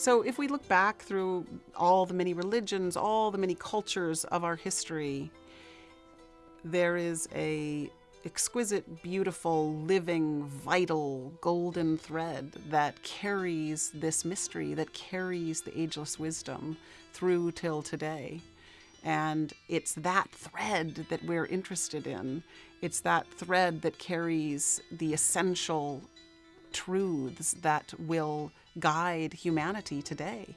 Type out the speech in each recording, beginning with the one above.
So if we look back through all the many religions, all the many cultures of our history, there is a exquisite, beautiful, living, vital, golden thread that carries this mystery, that carries the ageless wisdom through till today. And it's that thread that we're interested in. It's that thread that carries the essential truths that will guide humanity today.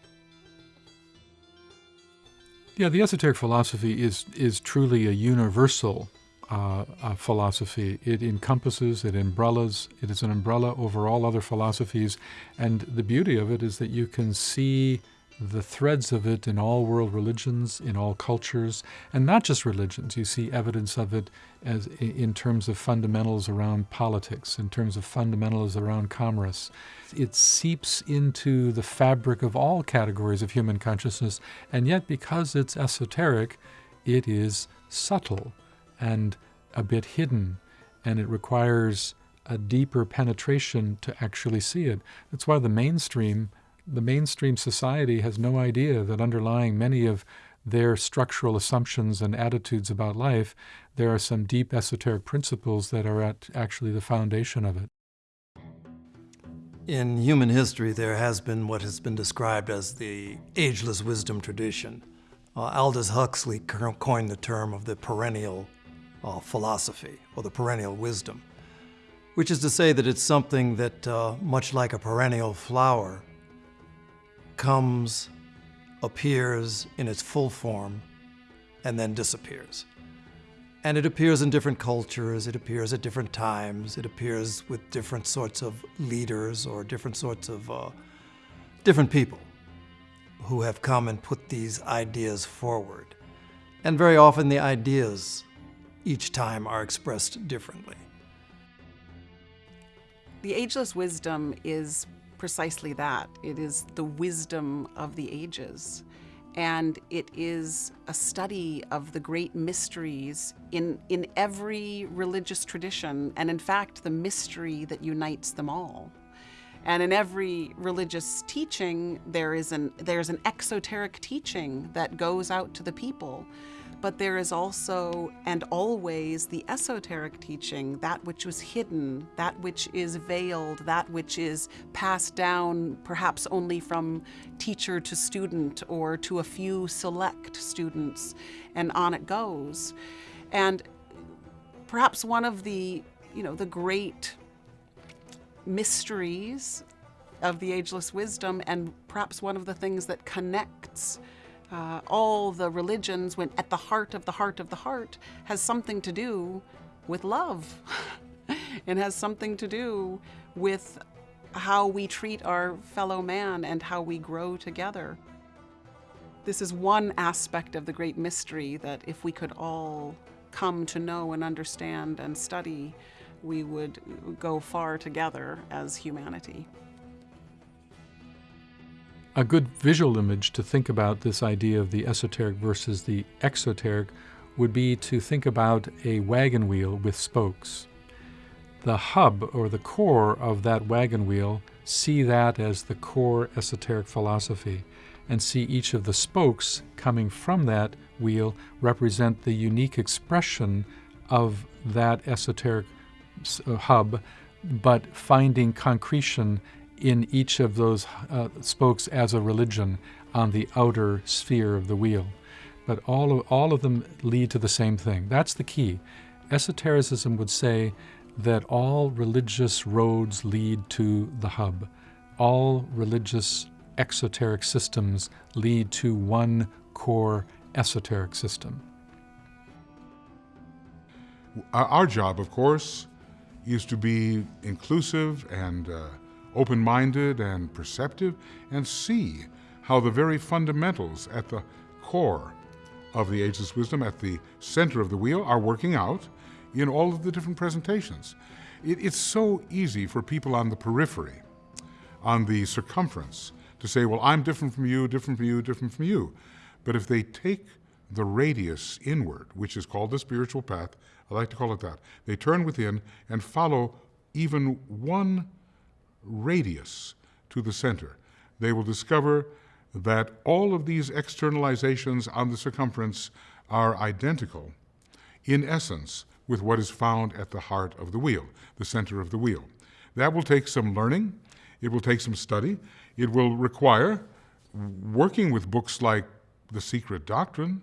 Yeah, the esoteric philosophy is is truly a universal uh, uh, philosophy. It encompasses, it umbrellas, it is an umbrella over all other philosophies, and the beauty of it is that you can see the threads of it in all world religions, in all cultures, and not just religions. You see evidence of it as in terms of fundamentals around politics, in terms of fundamentals around commerce. It seeps into the fabric of all categories of human consciousness, and yet because it's esoteric, it is subtle and a bit hidden, and it requires a deeper penetration to actually see it. That's why the mainstream the mainstream society has no idea that underlying many of their structural assumptions and attitudes about life, there are some deep esoteric principles that are at actually the foundation of it. In human history, there has been what has been described as the ageless wisdom tradition. Uh, Aldous Huxley coined the term of the perennial uh, philosophy, or the perennial wisdom, which is to say that it's something that, uh, much like a perennial flower, comes, appears in its full form, and then disappears. And it appears in different cultures, it appears at different times, it appears with different sorts of leaders or different sorts of uh, different people who have come and put these ideas forward. And very often the ideas each time are expressed differently. The ageless wisdom is precisely that. It is the wisdom of the ages. And it is a study of the great mysteries in, in every religious tradition, and in fact, the mystery that unites them all. And in every religious teaching, there is an, there's an exoteric teaching that goes out to the people but there is also and always the esoteric teaching, that which was hidden, that which is veiled, that which is passed down perhaps only from teacher to student or to a few select students, and on it goes. And perhaps one of the, you know, the great mysteries of the ageless wisdom and perhaps one of the things that connects uh, all the religions when at the heart of the heart of the heart has something to do with love. it has something to do with how we treat our fellow man and how we grow together. This is one aspect of the great mystery that if we could all come to know and understand and study, we would go far together as humanity. A good visual image to think about this idea of the esoteric versus the exoteric would be to think about a wagon wheel with spokes. The hub or the core of that wagon wheel, see that as the core esoteric philosophy, and see each of the spokes coming from that wheel represent the unique expression of that esoteric uh, hub, but finding concretion in each of those uh, spokes as a religion on the outer sphere of the wheel. But all of, all of them lead to the same thing. That's the key. Esotericism would say that all religious roads lead to the hub. All religious exoteric systems lead to one core esoteric system. Our job, of course, is to be inclusive and uh, open-minded and perceptive, and see how the very fundamentals at the core of the ageless wisdom, at the center of the wheel, are working out in all of the different presentations. It, it's so easy for people on the periphery, on the circumference, to say, well, I'm different from you, different from you, different from you. But if they take the radius inward, which is called the spiritual path, I like to call it that, they turn within and follow even one radius to the center, they will discover that all of these externalizations on the circumference are identical in essence with what is found at the heart of the wheel, the center of the wheel. That will take some learning, it will take some study, it will require working with books like The Secret Doctrine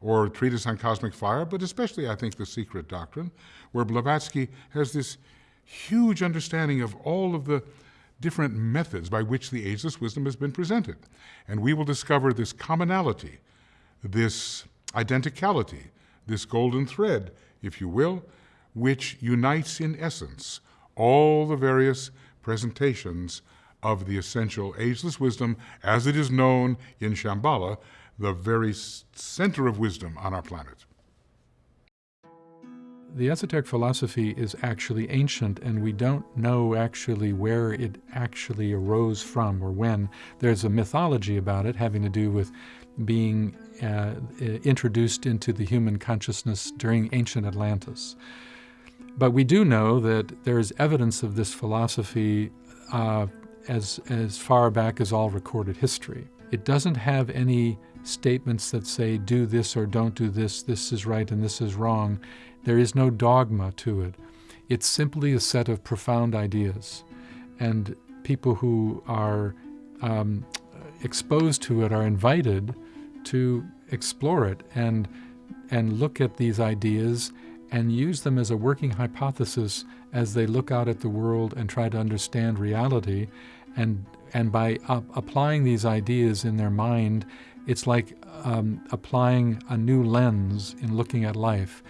or Treatise on Cosmic Fire, but especially, I think, The Secret Doctrine, where Blavatsky has this huge understanding of all of the different methods by which the ageless wisdom has been presented. And we will discover this commonality, this identicality, this golden thread, if you will, which unites in essence all the various presentations of the essential ageless wisdom as it is known in Shambhala, the very center of wisdom on our planet. The esoteric philosophy is actually ancient, and we don't know actually where it actually arose from or when. There's a mythology about it having to do with being uh, introduced into the human consciousness during ancient Atlantis. But we do know that there is evidence of this philosophy uh, as, as far back as all recorded history. It doesn't have any statements that say, do this or don't do this, this is right and this is wrong. There is no dogma to it. It's simply a set of profound ideas. And people who are um, exposed to it are invited to explore it and, and look at these ideas and use them as a working hypothesis as they look out at the world and try to understand reality. And, and by applying these ideas in their mind, it's like um, applying a new lens in looking at life.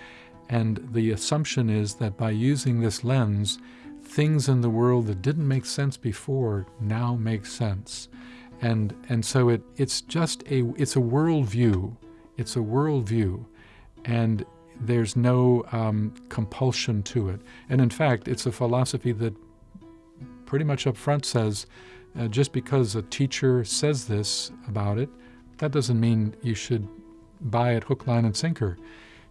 And the assumption is that by using this lens, things in the world that didn't make sense before now make sense. And, and so it, it's just a, it's a worldview. It's a worldview. And there's no um, compulsion to it. And in fact, it's a philosophy that pretty much up front says uh, just because a teacher says this about it, that doesn't mean you should buy it hook, line, and sinker.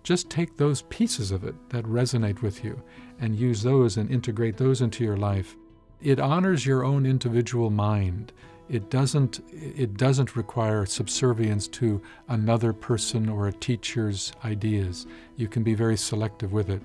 Just take those pieces of it that resonate with you and use those and integrate those into your life. It honors your own individual mind. It doesn't, it doesn't require subservience to another person or a teacher's ideas. You can be very selective with it.